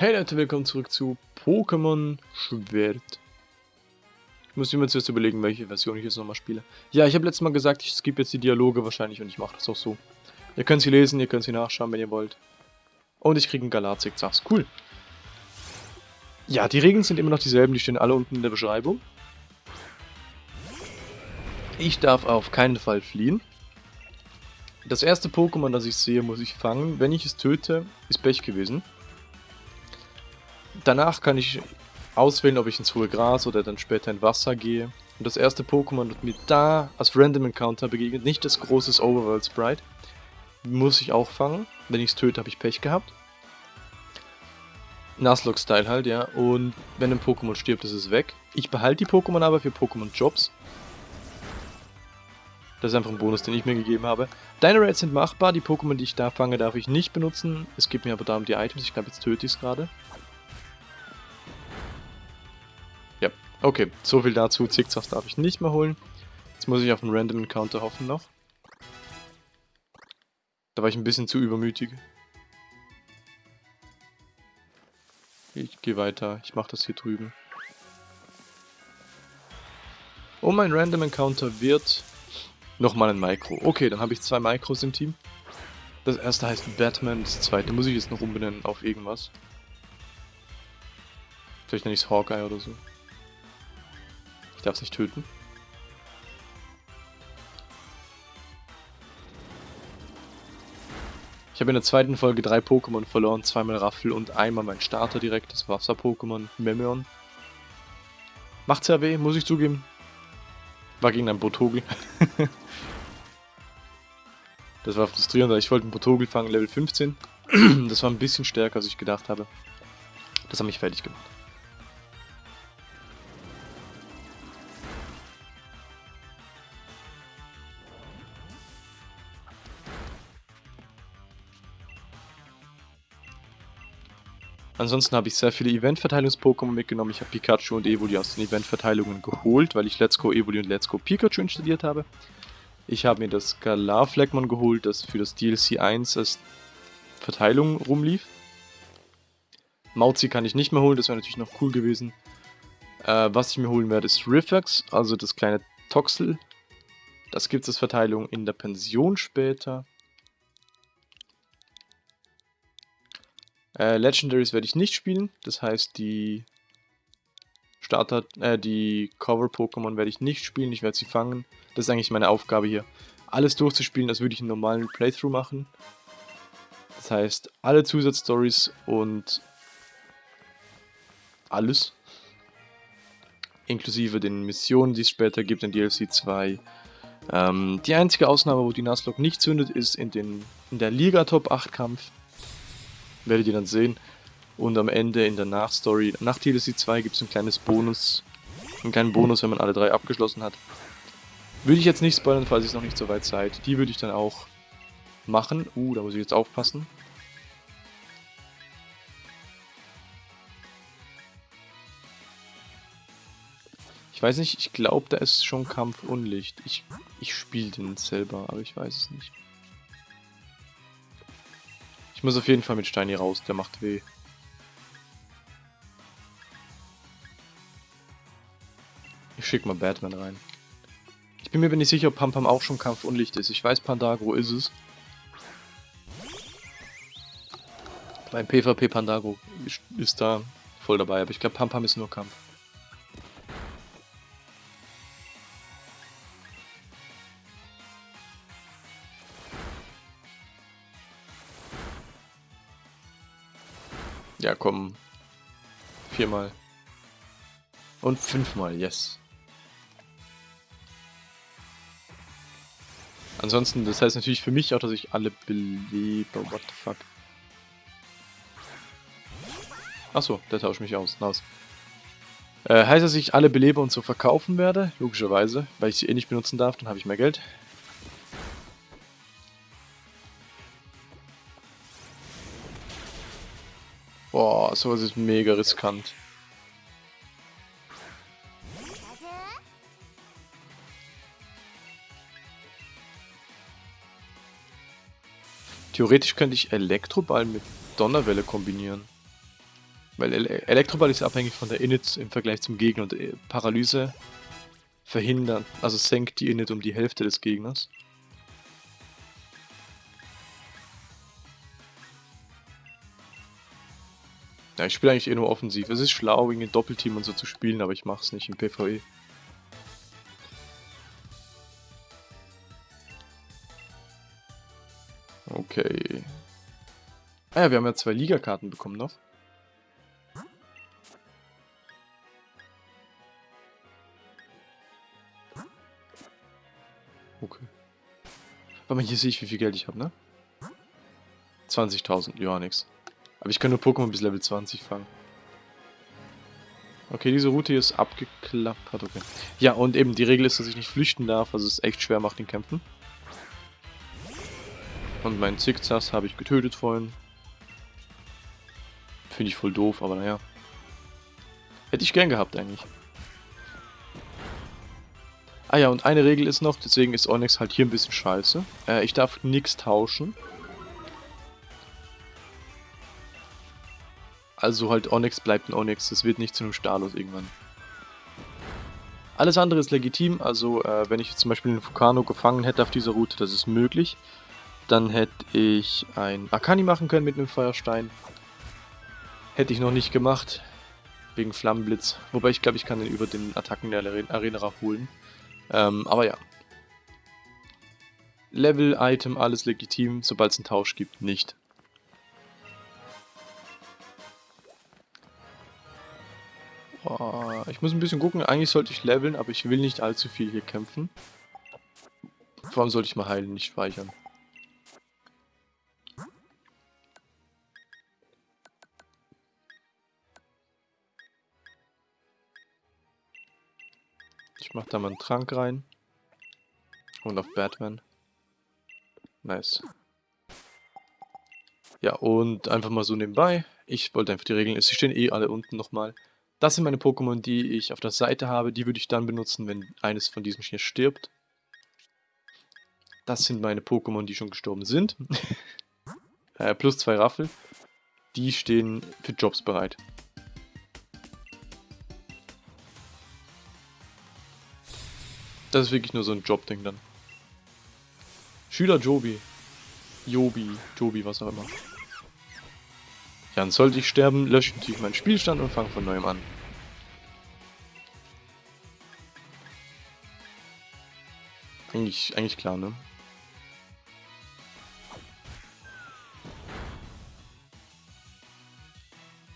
Hey Leute, willkommen zurück zu Pokémon Schwert. Ich muss mir zuerst überlegen, welche Version ich jetzt nochmal spiele. Ja, ich habe letztes Mal gesagt, ich skippe jetzt die Dialoge wahrscheinlich und ich mache das auch so. Ihr könnt sie lesen, ihr könnt sie nachschauen, wenn ihr wollt. Und ich kriege einen Galazig-Zachs. Cool. Ja, die Regeln sind immer noch dieselben, die stehen alle unten in der Beschreibung. Ich darf auf keinen Fall fliehen. Das erste Pokémon, das ich sehe, muss ich fangen. Wenn ich es töte, ist Pech gewesen. Danach kann ich auswählen, ob ich ins hohe Gras oder dann später in Wasser gehe. Und das erste Pokémon, das mir da als Random Encounter begegnet, nicht das große Overworld Sprite, muss ich auch fangen. Wenn ich es töte, habe ich Pech gehabt. Nuzlocke-Style halt, ja. Und wenn ein Pokémon stirbt, ist es weg. Ich behalte die Pokémon aber für Pokémon-Jobs. Das ist einfach ein Bonus, den ich mir gegeben habe. Deine Raids sind machbar, die Pokémon, die ich da fange, darf ich nicht benutzen. Es geht mir aber darum die Items, ich glaube jetzt töte ich es gerade. Okay, so viel dazu. Zickzacks darf ich nicht mehr holen. Jetzt muss ich auf einen Random Encounter hoffen noch. Da war ich ein bisschen zu übermütig. Ich gehe weiter, ich mache das hier drüben. Oh, mein Random Encounter wird Nochmal ein Micro. Okay, dann habe ich zwei Micros im Team. Das erste heißt Batman, das zweite muss ich jetzt noch umbenennen auf irgendwas. Vielleicht nenne ich es Hawkeye oder so. Ich darf es nicht töten. Ich habe in der zweiten Folge drei Pokémon verloren, zweimal Raffel und einmal mein Starter direkt, das Wasser-Pokémon Memeon. Macht sehr weh, muss ich zugeben. War gegen einen Botogel. das war frustrierend, ich wollte einen Botogel fangen, Level 15. das war ein bisschen stärker, als ich gedacht habe. Das hat mich fertig gemacht. Ansonsten habe ich sehr viele Event-Verteilungs-Pokémon mitgenommen. Ich habe Pikachu und Evoli aus den Event-Verteilungen geholt, weil ich Let's Go Evoli und Let's Go Pikachu installiert habe. Ich habe mir das Galar Fleckmon geholt, das für das DLC 1 als Verteilung rumlief. Mauzi kann ich nicht mehr holen, das wäre natürlich noch cool gewesen. Äh, was ich mir holen werde ist Rifax, also das kleine Toxel. Das gibt es als Verteilung in der Pension später. Äh, Legendaries werde ich nicht spielen, das heißt die Starter, äh, die Cover-Pokémon werde ich nicht spielen, ich werde sie fangen. Das ist eigentlich meine Aufgabe hier. Alles durchzuspielen, als würde ich einen normalen Playthrough machen. Das heißt, alle Zusatzstories und alles. Inklusive den Missionen, die es später gibt in DLC 2. Ähm, die einzige Ausnahme, wo die Nuzlocke nicht zündet, ist in, den, in der Liga Top 8 Kampf werdet ihr dann sehen. Und am Ende in der Nachstory, nach DLC 2 gibt es ein kleines Bonus, einen kleinen Bonus, wenn man alle drei abgeschlossen hat. Würde ich jetzt nicht spoilern, falls ich noch nicht so weit seid. Die würde ich dann auch machen. Uh, da muss ich jetzt aufpassen. Ich weiß nicht, ich glaube, da ist schon Kampf Unlicht. Ich, ich spiele den selber, aber ich weiß es nicht. Ich muss auf jeden Fall mit Steini raus, der macht weh. Ich schick mal Batman rein. Ich bin mir nicht sicher, ob Pampam auch schon Kampfunlicht ist. Ich weiß, Pandagro ist es. Mein PvP Pandagro ist da voll dabei, aber ich glaube, Pampam ist nur Kampf. Ja, komm. Viermal. Und fünfmal, yes. Ansonsten, das heißt natürlich für mich auch, dass ich alle belebe. What the fuck? Achso, der tauscht mich aus. Nice. Äh, heißt, dass ich alle belebe und so verkaufen werde? Logischerweise, weil ich sie eh nicht benutzen darf, dann habe ich mehr Geld. Boah, sowas ist mega riskant. Theoretisch könnte ich Elektroball mit Donnerwelle kombinieren. Weil Ele Elektroball ist abhängig von der Init im Vergleich zum Gegner und äh, Paralyse verhindern, also senkt die Init um die Hälfte des Gegners. Ja, ich spiele eigentlich eh nur offensiv. Es ist schlau, irgendwie Doppelteam und so zu spielen, aber ich mache es nicht im PvE. Okay. Ah ja, wir haben ja zwei Ligakarten bekommen noch. Okay. Warte mal, hier sehe ich, wie viel Geld ich habe, ne? 20.000, ja, nix. Aber ich kann nur Pokémon bis Level 20 fangen. Okay, diese Route hier ist abgeklappert, okay. Ja, und eben die Regel ist, dass ich nicht flüchten darf, also es echt schwer macht den Kämpfen. Und meinen Zickzass habe ich getötet vorhin. Finde ich voll doof, aber naja. Hätte ich gern gehabt eigentlich. Ah ja, und eine Regel ist noch, deswegen ist Onyx halt hier ein bisschen scheiße. Äh, ich darf nichts tauschen. Also halt Onyx bleibt ein Onyx, es wird nicht zu einem Stalos irgendwann. Alles andere ist legitim, also äh, wenn ich zum Beispiel einen Fukano gefangen hätte auf dieser Route, das ist möglich. Dann hätte ich ein Akani machen können mit einem Feuerstein. Hätte ich noch nicht gemacht, wegen Flammenblitz. Wobei ich glaube, ich kann den über den Attacken der Arena holen. Ähm, aber ja. Level, Item, alles legitim, sobald es einen Tausch gibt, nicht. Oh, ich muss ein bisschen gucken. Eigentlich sollte ich leveln, aber ich will nicht allzu viel hier kämpfen. Vor allem sollte ich mal heilen, nicht speichern. Ich mach da mal einen Trank rein. Und auf Batman. Nice. Ja, und einfach mal so nebenbei. Ich wollte einfach die Regeln, sie stehen eh alle unten nochmal. Das sind meine Pokémon, die ich auf der Seite habe. Die würde ich dann benutzen, wenn eines von diesen hier stirbt. Das sind meine Pokémon, die schon gestorben sind. äh, plus zwei Raffel. Die stehen für Jobs bereit. Das ist wirklich nur so ein Jobding dann. Schüler Jobi. Jobi, Jobi, was auch immer. Dann sollte ich sterben, lösche ich natürlich meinen Spielstand und fange von neuem an. Eigentlich, eigentlich klar, ne?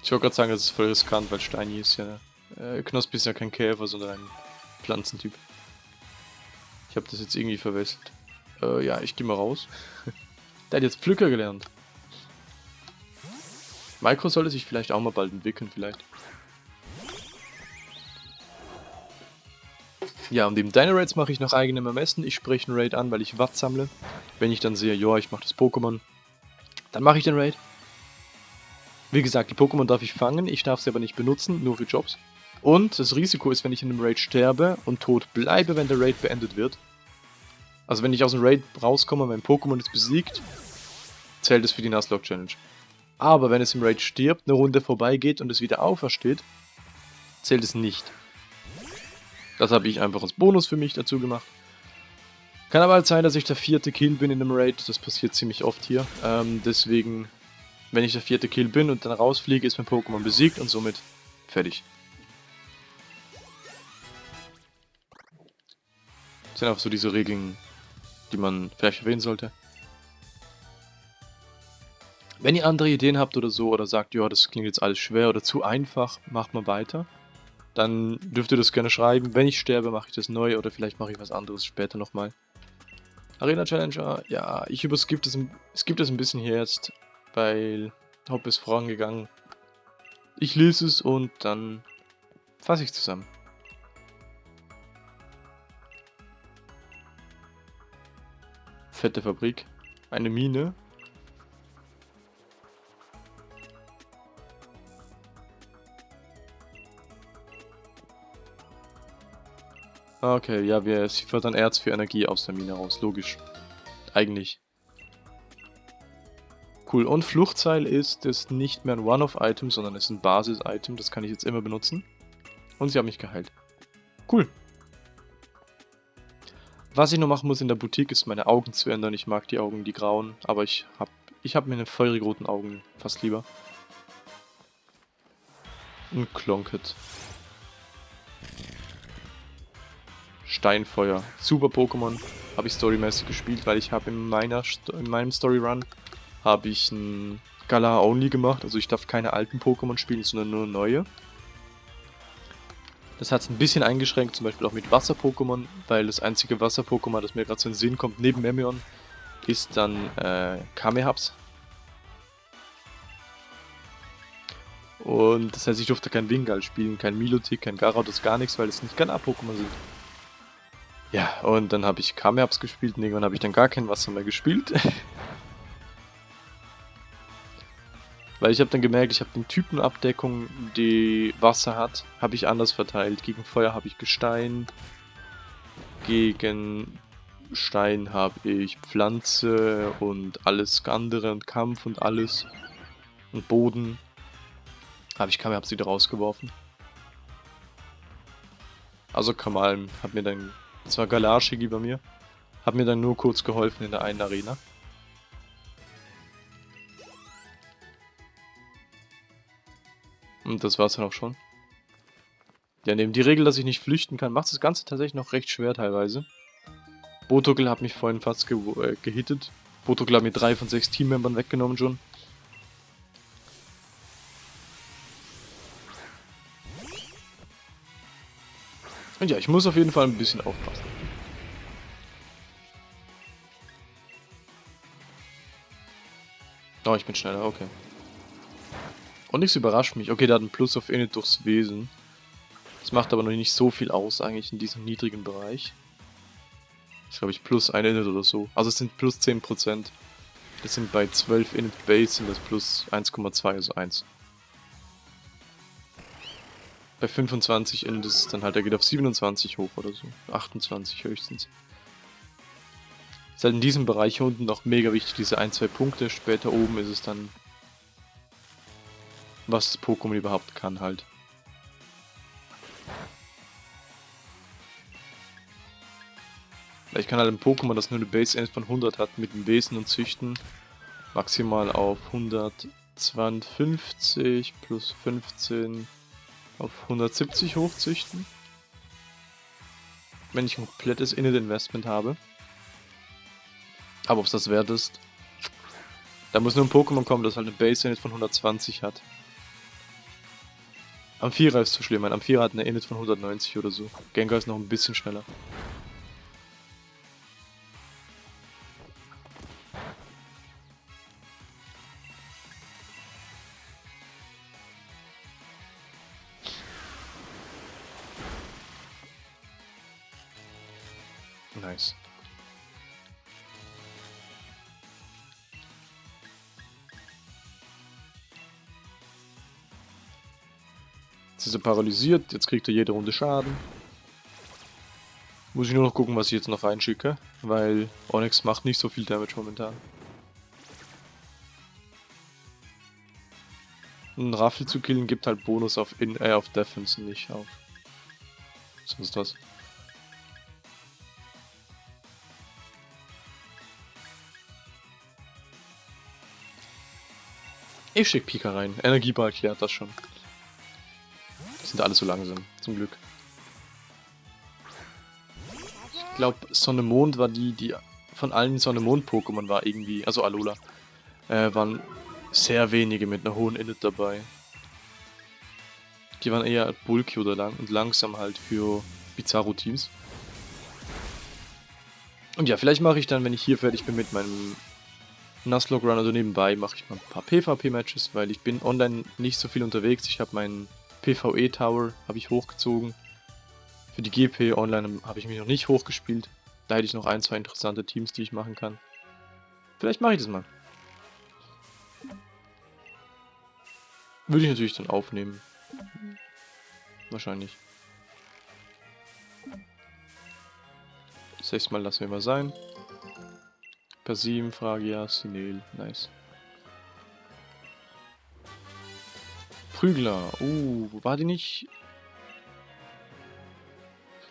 Ich wollte gerade sagen, das ist voll riskant, weil Steini ist ja... Äh, Knospi ist ja kein Käfer, sondern ein Pflanzentyp. Ich habe das jetzt irgendwie verwechselt. Äh, ja, ich gehe mal raus. Der hat jetzt Pflücker gelernt. Micro sollte sich vielleicht auch mal bald entwickeln, vielleicht. Ja, und im Dino-Raids mache ich nach eigenem Ermessen. Ich spreche einen Raid an, weil ich Watt sammle. Wenn ich dann sehe, ja, ich mache das Pokémon, dann mache ich den Raid. Wie gesagt, die Pokémon darf ich fangen, ich darf sie aber nicht benutzen, nur für Jobs. Und das Risiko ist, wenn ich in einem Raid sterbe und tot bleibe, wenn der Raid beendet wird. Also wenn ich aus dem Raid rauskomme, mein Pokémon ist besiegt, zählt es für die Nuzlocke Challenge. Aber wenn es im Raid stirbt, eine Runde vorbeigeht und es wieder aufersteht, zählt es nicht. Das habe ich einfach als Bonus für mich dazu gemacht. Kann aber halt sein, dass ich der vierte Kill bin in einem Raid. Das passiert ziemlich oft hier. Ähm, deswegen, wenn ich der vierte Kill bin und dann rausfliege, ist mein Pokémon besiegt und somit fertig. Das sind einfach so diese Regeln, die man vielleicht erwähnen sollte. Wenn ihr andere Ideen habt oder so, oder sagt, ja, das klingt jetzt alles schwer oder zu einfach, macht mal weiter. Dann dürft ihr das gerne schreiben. Wenn ich sterbe, mache ich das neu oder vielleicht mache ich was anderes später nochmal. Arena Challenger, ja, ich überskippe das, skip das ein bisschen hier jetzt, weil Hop ist vorangegangen. Ich lese es und dann fasse ich zusammen. Fette Fabrik. Eine Mine. Okay, ja, wir sie fördern Erz für Energie aus der Mine raus. Logisch. Eigentlich. Cool. Und Fluchtseil ist es nicht mehr ein One-Off-Item, sondern es ist ein Basis-Item. Das kann ich jetzt immer benutzen. Und sie haben mich geheilt. Cool. Was ich noch machen muss in der Boutique, ist meine Augen zu ändern. Ich mag die Augen, die grauen, aber ich habe ich hab meine feurig roten Augen fast lieber. Ein Klonket. Steinfeuer. Super Pokémon. Habe ich storymäßig gespielt, weil ich habe in, meiner in meinem Storyrun habe ich ein Galar Only gemacht. Also ich darf keine alten Pokémon spielen, sondern nur neue. Das hat es ein bisschen eingeschränkt, zum Beispiel auch mit Wasser-Pokémon, weil das einzige Wasser-Pokémon, das mir gerade so in den Sinn kommt, neben Memeon, ist dann äh, Kamehaps. Und das heißt, ich durfte kein Wingal spielen, kein Milotic, kein Gyarados, gar nichts, weil es nicht Galar-Pokémon sind. Ja, und dann habe ich Kamehaps gespielt und irgendwann habe ich dann gar kein Wasser mehr gespielt. Weil ich habe dann gemerkt, ich habe den Typenabdeckung, die Wasser hat, habe ich anders verteilt. Gegen Feuer habe ich Gestein, gegen Stein habe ich Pflanze und alles andere und Kampf und alles. Und Boden. Habe ich Kamal wieder rausgeworfen. Also Kamal hat mir dann, das war Galarshigi bei mir, hat mir dann nur kurz geholfen in der einen Arena. Und das war's dann auch schon. Ja, neben die Regel, dass ich nicht flüchten kann, macht das Ganze tatsächlich noch recht schwer teilweise. Botokel hat mich vorhin fast ge äh, gehittet. Botokel hat mir drei von sechs Teammembern weggenommen schon. Und ja, ich muss auf jeden Fall ein bisschen aufpassen. Oh, ich bin schneller, okay. Und nichts überrascht mich. Okay, der hat einen Plus auf Init durchs Wesen. Das macht aber noch nicht so viel aus eigentlich in diesem niedrigen Bereich. Das ist glaube ich plus 1 Init oder so. Also es sind plus 10%. Das sind bei 12 Init Base sind das plus 1,2, also 1. Bei 25 Init ist es dann halt, der geht auf 27 hoch oder so. 28 höchstens. Ist halt in diesem Bereich hier unten noch mega wichtig, diese 1-2 Punkte. Später oben ist es dann was das Pokémon überhaupt kann halt. Ich kann halt ein Pokémon, das nur eine Base End von 100 hat, mit dem Wesen und Züchten maximal auf 152 plus 15 auf 170 hochzüchten. Wenn ich ein komplettes Init Investment habe. Aber ob es das wert ist, da muss nur ein Pokémon kommen, das halt eine Base Init von 120 hat. Amphira ist zu schlimm. Mein Amphira hat eine Init von 190 oder so. Gengar ist noch ein bisschen schneller. Paralysiert, jetzt kriegt er jede Runde Schaden. Muss ich nur noch gucken, was ich jetzt noch reinschicke, weil Onyx macht nicht so viel Damage momentan. Ein Raffel zu killen gibt halt Bonus auf, In äh, auf Defense, nicht auf sonst was. Ich schick Pika rein. Energieball klärt das schon sind alle so langsam, zum Glück. Ich glaube, Sonne-Mond war die, die von allen Sonne-Mond-Pokémon war irgendwie, also Alola, äh, waren sehr wenige mit einer hohen Init dabei. Die waren eher bulky oder lang und langsam halt für Bizarro-Teams. Und ja, vielleicht mache ich dann, wenn ich hier fertig bin mit meinem Nuzlocke Run, also nebenbei mache ich mal ein paar PvP-Matches, weil ich bin online nicht so viel unterwegs. Ich habe meinen PvE Tower habe ich hochgezogen. Für die GP Online habe ich mich noch nicht hochgespielt. Da hätte ich noch ein, zwei interessante Teams, die ich machen kann. Vielleicht mache ich das mal. Würde ich natürlich dann aufnehmen. Wahrscheinlich. Das Mal lassen wir mal sein. Persim, Fragia, Sinel, nice. Prügler. Uh, war die nicht...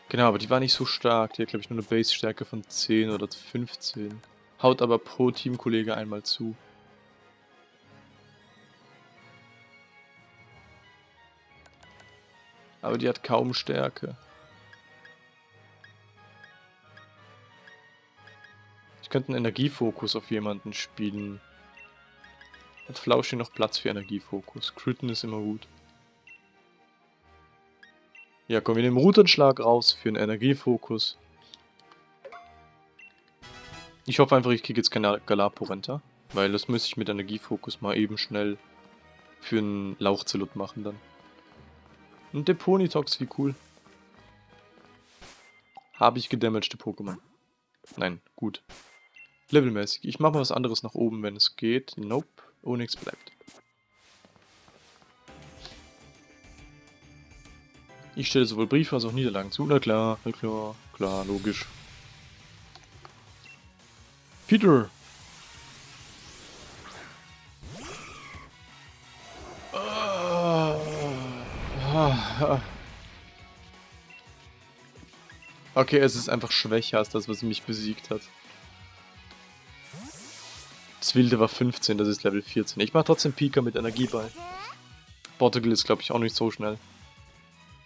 Genau, aber die war nicht so stark. Die hat, glaube ich, nur eine Base-Stärke von 10 oder 15. Haut aber pro Teamkollege einmal zu. Aber die hat kaum Stärke. Ich könnte einen Energiefokus auf jemanden spielen. Hat Flauschi noch Platz für Energiefokus. Critten ist immer gut. Ja, komm, wir nehmen Routenschlag raus für einen Energiefokus. Ich hoffe einfach, ich kriege jetzt keine Galaporenta. Weil das müsste ich mit Energiefokus mal eben schnell für einen Lauchzelot machen dann. Und der Ponytox, wie cool. Habe ich gedamagte Pokémon? Nein, gut. Levelmäßig. Ich mache mal was anderes nach oben, wenn es geht. Nope. Onyx bleibt. Ich stelle sowohl Briefe als auch Niederlagen zu. Na klar, na klar, klar, logisch. Peter! Okay, es ist einfach schwächer als das, was mich besiegt hat. Das Wilde war 15, das ist Level 14. Ich mache trotzdem Pika mit Energieball. Portugal ist, glaube ich, auch nicht so schnell.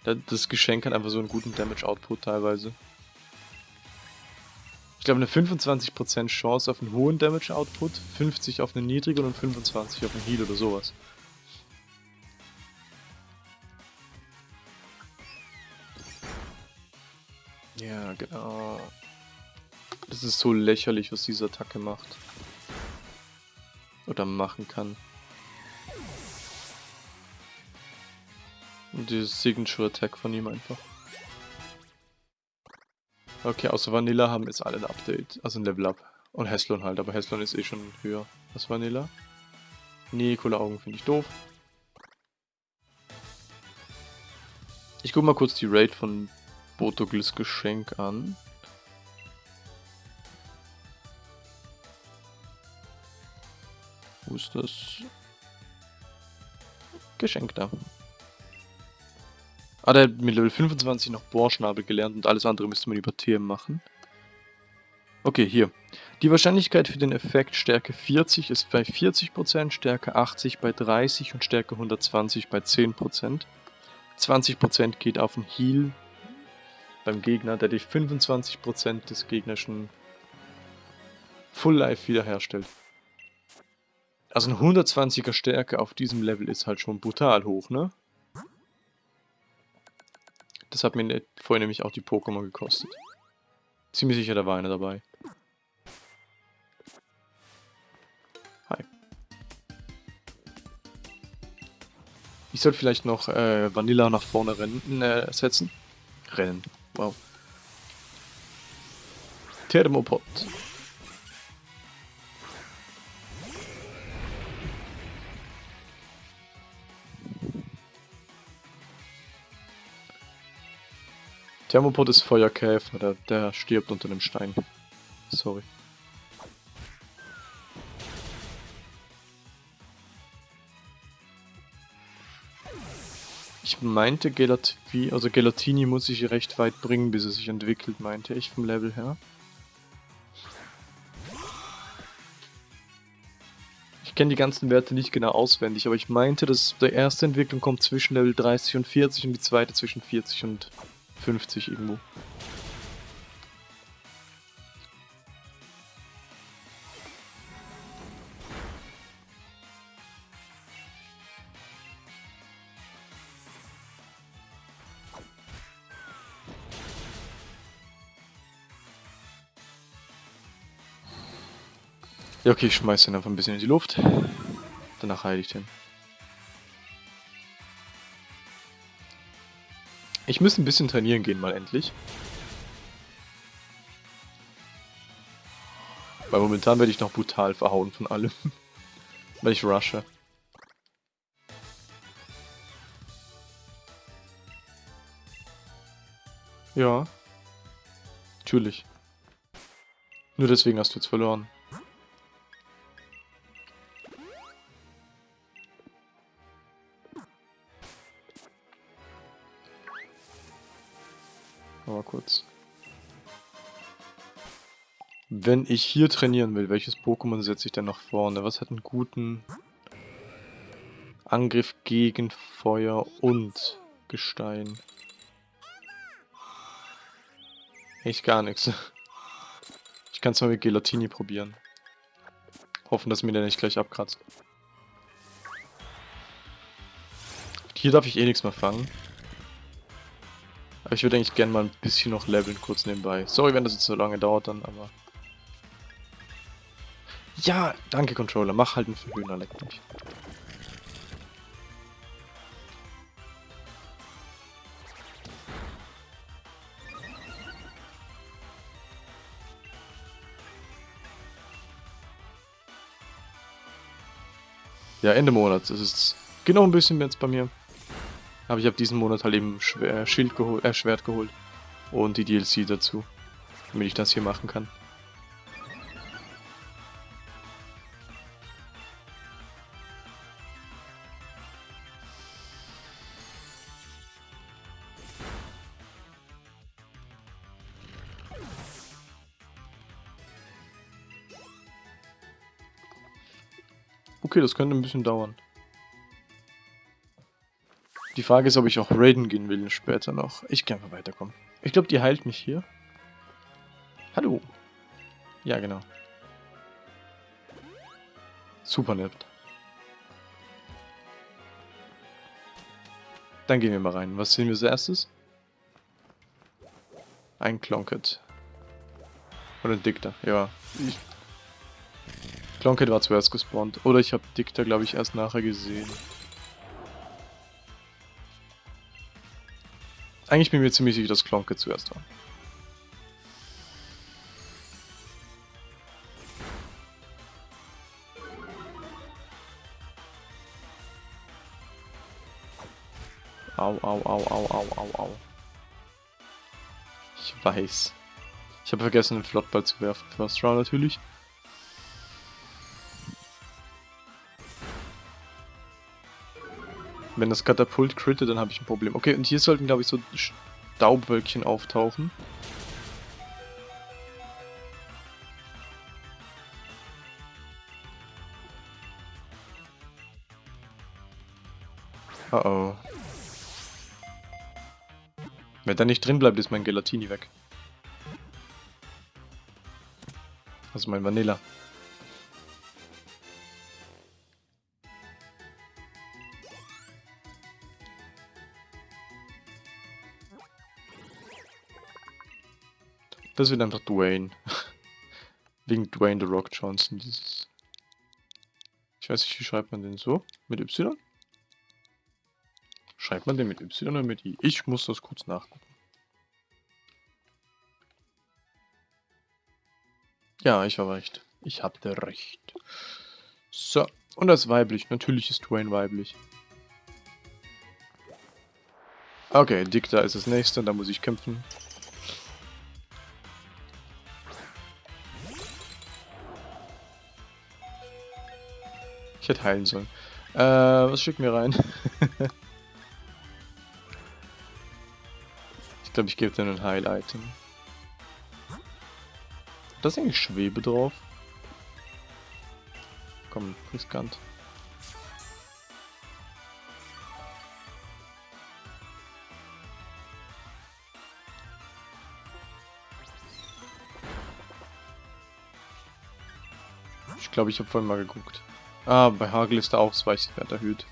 Das Geschenk hat einfach so einen guten Damage-Output teilweise. Ich glaube, eine 25% Chance auf einen hohen Damage-Output, 50 auf einen niedrigen und 25 auf einen Heal oder sowas. Ja, genau. Das ist so lächerlich, was diese Attacke macht. Oder machen kann. Und dieses Signature Attack von ihm einfach. Okay, außer Vanilla haben jetzt alle ein Update. Also ein Level Up. Und Heslon halt, aber Heslon ist eh schon höher als Vanilla. Nee, coole Augen finde ich doof. Ich guck mal kurz die Raid von Botoglis Geschenk an. Wo ist das? Geschenk da. Ah, der hat mit Level 25 noch Bohrschnabel gelernt und alles andere müsste man über TM machen. Okay, hier. Die Wahrscheinlichkeit für den Effekt Stärke 40 ist bei 40%, Stärke 80 bei 30 und Stärke 120 bei 10%. 20% geht auf den Heal beim Gegner, der die 25% des gegnerischen Full Life wiederherstellt. Also ein 120er Stärke auf diesem Level ist halt schon brutal hoch, ne? Das hat mir vorher nämlich auch die Pokémon gekostet. Ziemlich sicher, da war einer dabei. Hi. Ich sollte vielleicht noch äh, Vanilla nach vorne rennen, äh, setzen. Rennen. Wow. Thermopod. Thermopod ist Feuerkäfer, der, der stirbt unter dem Stein. Sorry. Ich meinte, Gelatini, also Gelatini muss sich recht weit bringen, bis er sich entwickelt, meinte ich vom Level her. Ich kenne die ganzen Werte nicht genau auswendig, aber ich meinte, dass die erste Entwicklung kommt zwischen Level 30 und 40 und die zweite zwischen 40 und 50 irgendwo. Ja, okay, ich schmeiß den einfach ein bisschen in die Luft. Danach heile ich den. Ich müsste ein bisschen trainieren gehen, mal endlich. Weil momentan werde ich noch brutal verhauen von allem. Weil ich rushe. Ja. Natürlich. Nur deswegen hast du jetzt verloren. Aber kurz. Wenn ich hier trainieren will, welches Pokémon setze ich denn nach vorne? Was hat einen guten Angriff gegen Feuer und Gestein? Echt gar nichts. Ich kann es mal mit Gelatini probieren. Hoffen, dass mir der nicht gleich abkratzt. Hier darf ich eh nichts mehr fangen. Aber ich würde eigentlich gerne mal ein bisschen noch leveln, kurz nebenbei. Sorry, wenn das jetzt so lange dauert dann, aber... Ja, danke Controller, mach halt einen Verhöhner, leck mich. Ja, Ende Monats. Es ist genau ein bisschen jetzt bei mir. Aber ich habe diesen Monat halt eben Schwer, Schild geholt, äh, Schwert geholt. Und die DLC dazu. Damit ich das hier machen kann. Okay, das könnte ein bisschen dauern. Die Frage ist, ob ich auch raiden gehen will später noch. Ich kann einfach weiterkommen. Ich glaube, die heilt mich hier. Hallo. Ja, genau. Super nett. Dann gehen wir mal rein. Was sehen wir als erstes? Ein Klonket. Oder ein Dicter, ja. Klonket war zuerst gespawnt. Oder ich habe Dicter, glaube ich, erst nachher gesehen. Eigentlich bin ich mir ziemlich sicher, dass Klonket zuerst war. Au, au, au, au, au, au, au. Ich weiß. Ich habe vergessen, den Flottball zu werfen. First Round natürlich. Wenn das Katapult crittet, dann habe ich ein Problem. Okay, und hier sollten, glaube ich, so Staubwölkchen auftauchen. Oh oh. Wenn da nicht drin bleibt, ist mein Gelatini weg. Also mein Vanilla. Das wird einfach Dwayne. Wegen Dwayne The Rock Johnson. Dieses ich weiß nicht, wie schreibt man den so? Mit Y? Schreibt man den mit Y oder mit I? Ich muss das kurz nachgucken. Ja, ich war recht. Ich hatte recht. So, und das weiblich. Natürlich ist Dwayne weiblich. Okay, Dicta ist das nächste, da muss ich kämpfen. Ich hätte heilen sollen. Äh, was schicken wir rein? ich glaube, ich gebe dir ein Heil-Item. Da ist eigentlich Schwebe drauf. Komm, riskant. Ich glaube, ich habe vorhin mal geguckt. Ah, bei Hagel ist der Ausweichwert erhöht.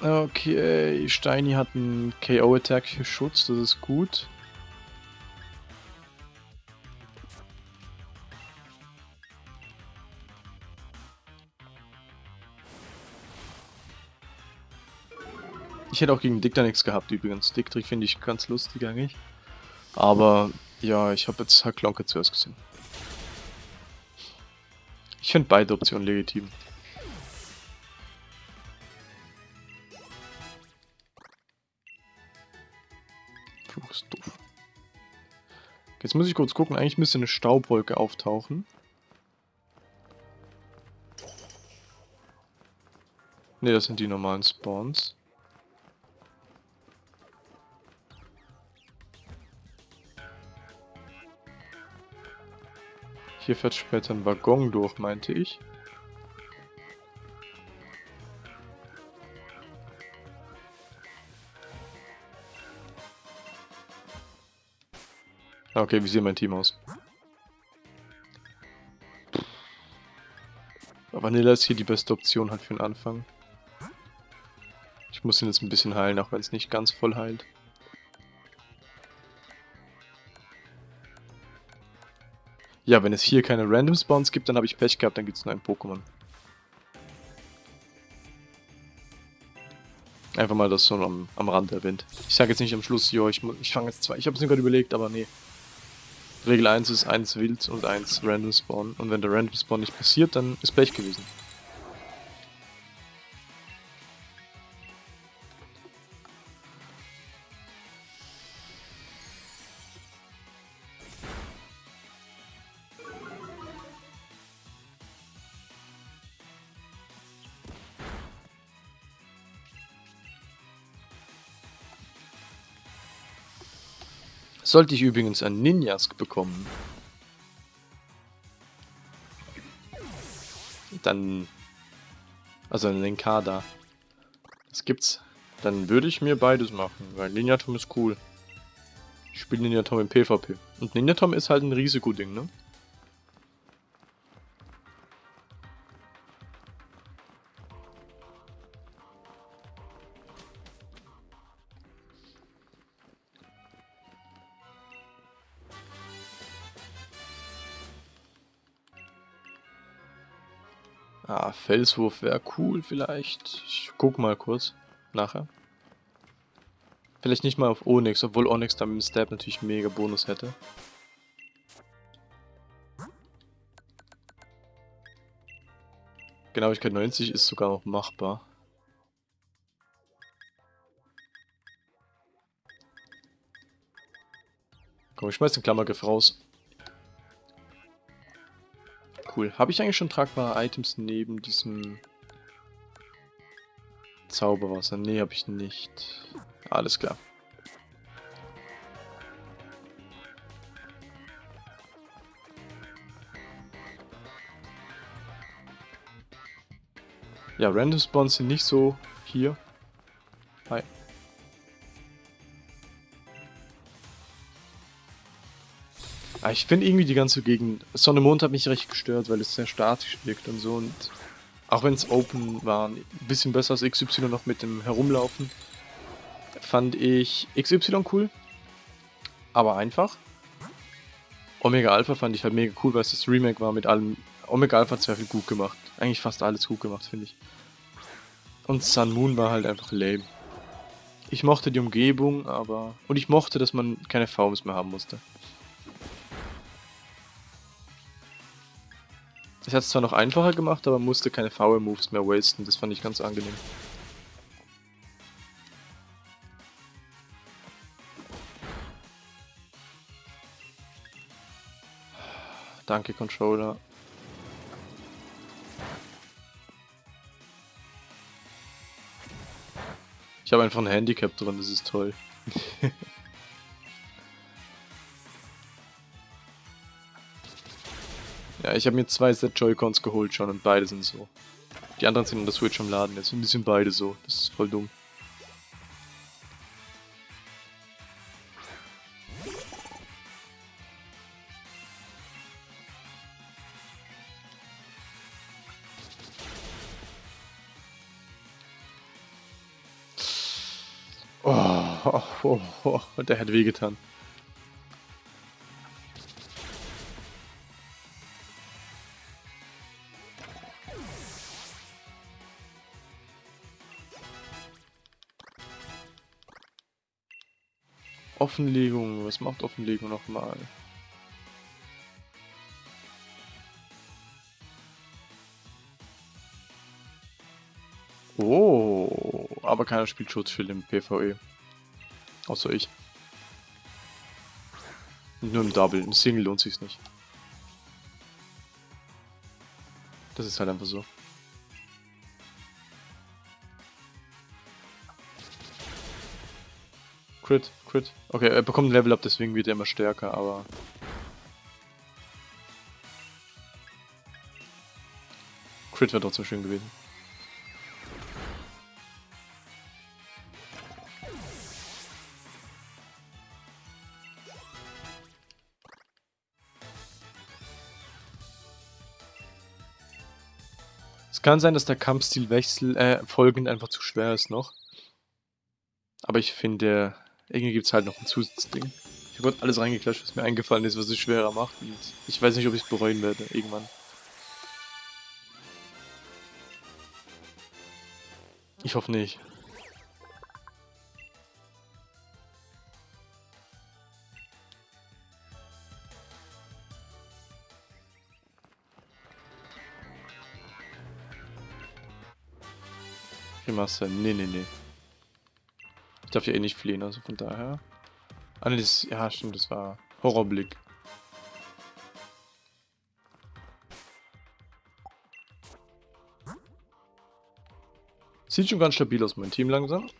Okay, Steini hat einen KO-Attack für Schutz, das ist gut. Ich hätte auch gegen Dick da nichts gehabt übrigens. Dick finde ich ganz lustig eigentlich. Aber ja, ich habe jetzt Haklonke zuerst gesehen. Ich finde beide Optionen legitim. Fluch ist doof. Jetzt muss ich kurz gucken, eigentlich müsste eine Staubwolke auftauchen. Ne, das sind die normalen Spawns. Hier fährt später ein Waggon durch, meinte ich. Ah, okay, wie sieht mein Team aus? Vanilla ist hier die beste Option halt für den Anfang. Ich muss ihn jetzt ein bisschen heilen, auch wenn es nicht ganz voll heilt. Ja, wenn es hier keine Random Spawns gibt, dann habe ich Pech gehabt, dann gibt es nur ein Pokémon. Einfach mal das so am, am Rand erwähnt. Ich sage jetzt nicht am Schluss, jo, ich, ich fange jetzt zwei. Ich habe es mir gerade überlegt, aber nee. Regel 1 ist 1 Wild und 1 Random Spawn. Und wenn der Random Spawn nicht passiert, dann ist Pech gewesen. Sollte ich übrigens ein Ninjask bekommen, dann, also einen Kader, das gibt's, dann würde ich mir beides machen, weil Ninjatom ist cool. Ich spiele Ninjatom im PvP. Und Ninjatom ist halt ein Risikoding, ne? Felswurf wäre cool vielleicht. Ich guck mal kurz. Nachher. Vielleicht nicht mal auf Onyx, obwohl Onyx dann mit dem Stab natürlich mega Bonus hätte. Genauigkeit 90 ist sogar noch machbar. Komm, ich schmeiß den Klammergriff raus cool. Habe ich eigentlich schon tragbare Items neben diesem Zauberwasser? Nee, habe ich nicht. Alles klar. Ja, Random Spawns sind nicht so hier. Hi. Ah, ich finde irgendwie die ganze Gegend. Sonne Mond hat mich recht gestört, weil es sehr statisch wirkt und so. Und auch wenn es open war, ein bisschen besser als XY noch mit dem Herumlaufen, fand ich XY cool. Aber einfach. Omega Alpha fand ich halt mega cool, weil es das Remake war mit allem. Omega Alpha hat sehr viel gut gemacht. Eigentlich fast alles gut gemacht, finde ich. Und Sun Moon war halt einfach lame. Ich mochte die Umgebung, aber... Und ich mochte, dass man keine VMs mehr haben musste. Das hat es zwar noch einfacher gemacht, aber musste keine Foul Moves mehr wasten. Das fand ich ganz angenehm. Danke, Controller. Ich habe einfach ein Handicap drin, das ist toll. Ja, ich habe mir zwei Set Joy-Cons geholt schon und beide sind so. Die anderen sind in der Switch am Laden, jetzt sind beide so. Das ist voll dumm. Oh, oh, oh, oh, der hat wehgetan. Offenlegung. Was macht Offenlegung nochmal? Oh, aber keiner spielt Schutzschild im PvE. Außer ich. Nur im Double, im Single lohnt sich's nicht. Das ist halt einfach so. Crit, Crit. Okay, er bekommt ein Level Up, deswegen wird er immer stärker, aber... Crit wäre trotzdem schön gewesen. Es kann sein, dass der Kampfstilwechsel äh, folgend einfach zu schwer ist noch. Aber ich finde, irgendwie gibt es halt noch ein Zusatzding. Ich habe alles reingeklatscht, was mir eingefallen ist, was es schwerer macht. Und ich weiß nicht, ob ich es bereuen werde, irgendwann. Ich hoffe nicht. Remaster, nee, nee, nee. Darf ja eh nicht fliehen, also von daher. Ah, nee, das, ja, stimmt, das war Horrorblick. Sieht schon ganz stabil aus, mein Team langsam.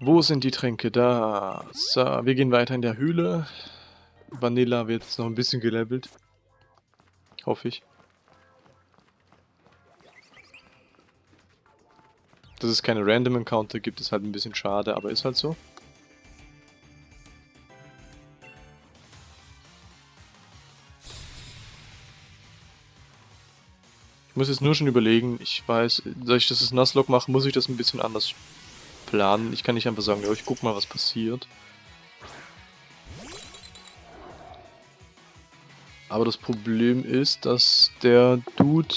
Wo sind die Tränke? Da. So, wir gehen weiter in der Höhle. Vanilla wird jetzt noch ein bisschen gelevelt. Hoffe ich. Dass es keine Random Encounter gibt, ist halt ein bisschen schade, aber ist halt so. Ich muss jetzt nur schon überlegen, ich weiß, da ich das Nuzlocke mache, muss ich das ein bisschen anders planen. Ich kann nicht einfach sagen, ja, ich guck mal, was passiert. Aber das Problem ist, dass der Dude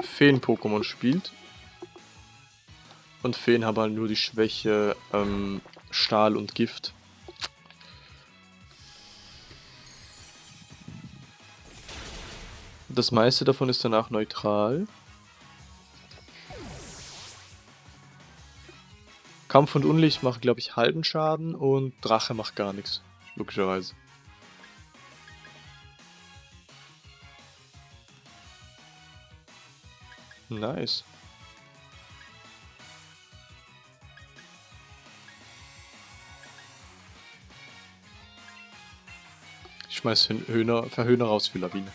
Feen-Pokémon spielt. Und Feen haben halt nur die Schwäche ähm, Stahl und Gift. Das meiste davon ist danach neutral. Kampf und Unlicht macht, glaube ich, halben Schaden und Drache macht gar nichts. Logischerweise. Nice. Schmeiß Höhner, Verhöhner raus für Lawine.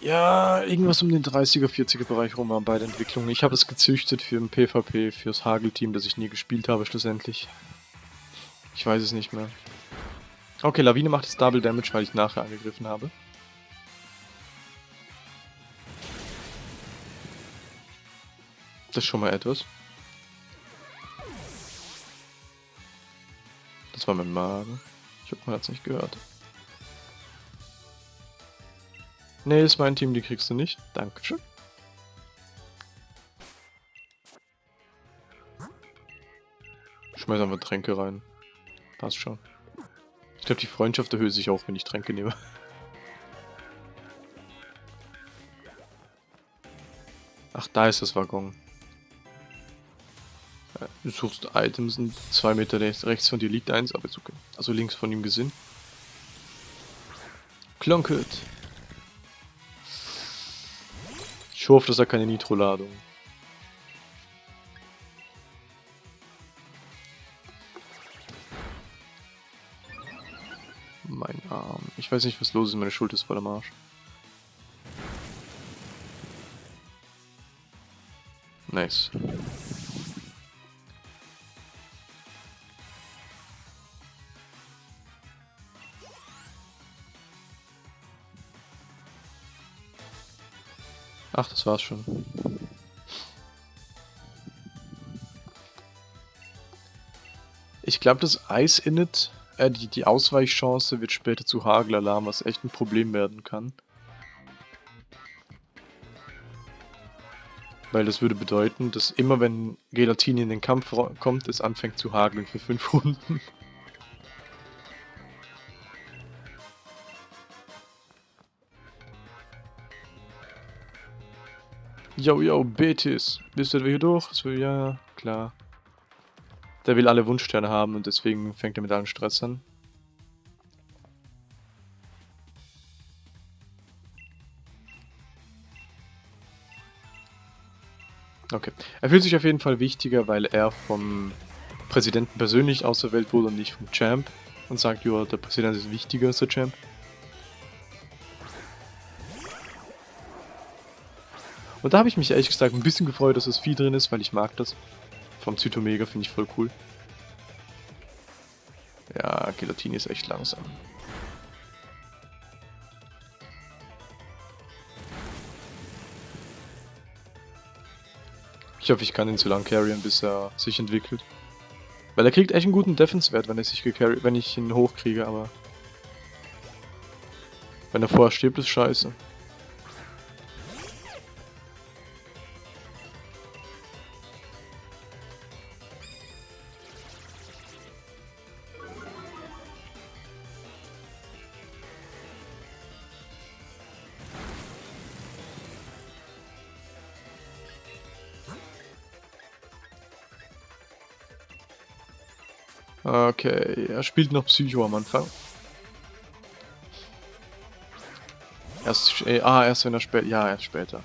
Ja, irgendwas um den 30er, 40er Bereich rum waren beide Entwicklungen. Ich habe es gezüchtet für ein PvP, fürs Hagelteam, das ich nie gespielt habe schlussendlich. Ich weiß es nicht mehr. Okay, Lawine macht jetzt Double Damage, weil ich nachher angegriffen habe. Das ist schon mal etwas. Das war mein Magen. Ich hoffe, man hat es nicht gehört. Nee, ist mein Team, die kriegst du nicht. Dankeschön. Schmeiß einfach Tränke rein. Passt schon. Ich glaube, die Freundschaft erhöht sich auch, wenn ich Tränke nehme. Ach, da ist das Waggon. Du suchst Items und zwei Meter rechts von dir liegt eins, aber ist okay. Also links von ihm gesehen. Klonkert. Ich hoffe, dass er keine Nitro-Ladung. Mein Arm. Ich weiß nicht, was los ist. Meine Schulter ist voll am Arsch. Nice. Ach, das war's schon. Ich glaube, das Eis-Init, äh, die, die Ausweichchance wird später zu Hagelalarm, was echt ein Problem werden kann. Weil das würde bedeuten, dass immer wenn Gelatine in den Kampf kommt, es anfängt zu hageln für 5 Runden. Yo, yo, Betis. Bist du hier durch? So, ja, klar. Der will alle Wunschsterne haben und deswegen fängt er mit allen Stress an. Okay. Er fühlt sich auf jeden Fall wichtiger, weil er vom Präsidenten persönlich auserwählt wurde und nicht vom Champ und sagt, ja, der Präsident ist wichtiger als der Champ. Und da habe ich mich ehrlich gesagt ein bisschen gefreut, dass das Vieh drin ist, weil ich mag das. Vom Zytomega finde ich voll cool. Ja, Gelatini ist echt langsam. Ich hoffe, ich kann ihn zu lang carryen, bis er sich entwickelt. Weil er kriegt echt einen guten Defense-Wert, wenn, wenn ich ihn hochkriege, aber... Wenn er vorher stirbt, ist scheiße. Er spielt noch Psycho am Anfang. Erst, äh, ah, erst wenn er später, ja, erst später.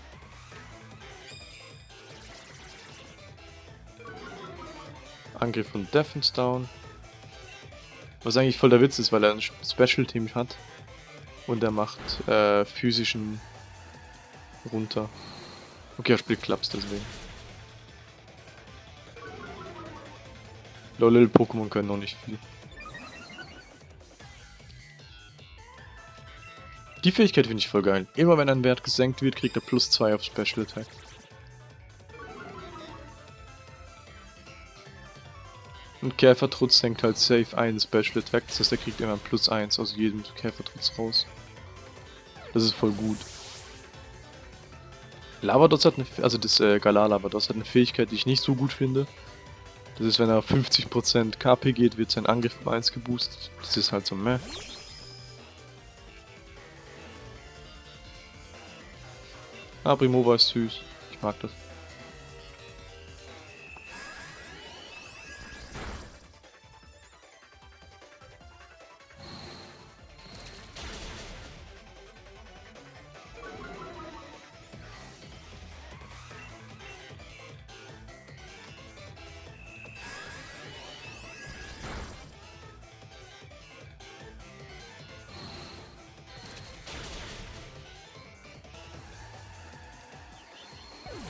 Angriff von down. Was eigentlich voll der Witz ist, weil er ein Special Team hat. Und er macht äh, physischen runter. Okay, er spielt Clubs deswegen. Lol, Pokémon können noch nicht viel. Die Fähigkeit finde ich voll geil. Immer wenn ein Wert gesenkt wird, kriegt er plus 2 auf Special Attack. Und Käfertrutz senkt halt safe einen Special Attack, das heißt er kriegt immer plus 1 aus jedem Käfertrutz raus. Das ist voll gut. Lavados hat eine, also das äh, Galar Lavados hat eine Fähigkeit, die ich nicht so gut finde. Das ist, wenn er 50% KP geht, wird sein Angriff um 1 geboostet. Das ist halt so meh. Ah, Primova ist süß. Ich mag das.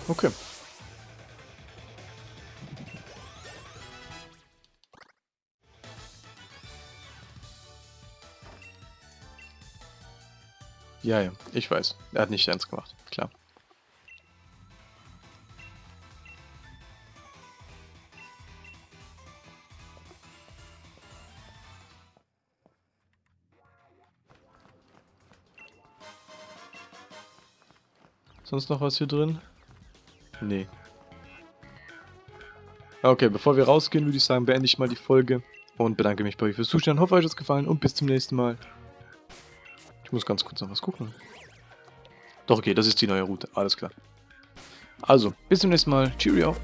Okay. Ja, ja, ich weiß. Er hat nicht ernst gemacht, klar. Sonst noch was hier drin? Nee. Okay, bevor wir rausgehen, würde ich sagen, beende ich mal die Folge und bedanke mich bei euch fürs Zuschauen. Hoffe, euch hat es gefallen und bis zum nächsten Mal. Ich muss ganz kurz noch was gucken. Doch, okay, das ist die neue Route. Alles klar. Also, bis zum nächsten Mal. Cheerio.